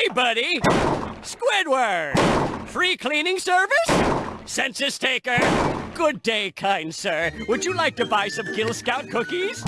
Hey, buddy! Squidward! Free cleaning service? Census taker? Good day, kind sir. Would you like to buy some Gill Scout cookies?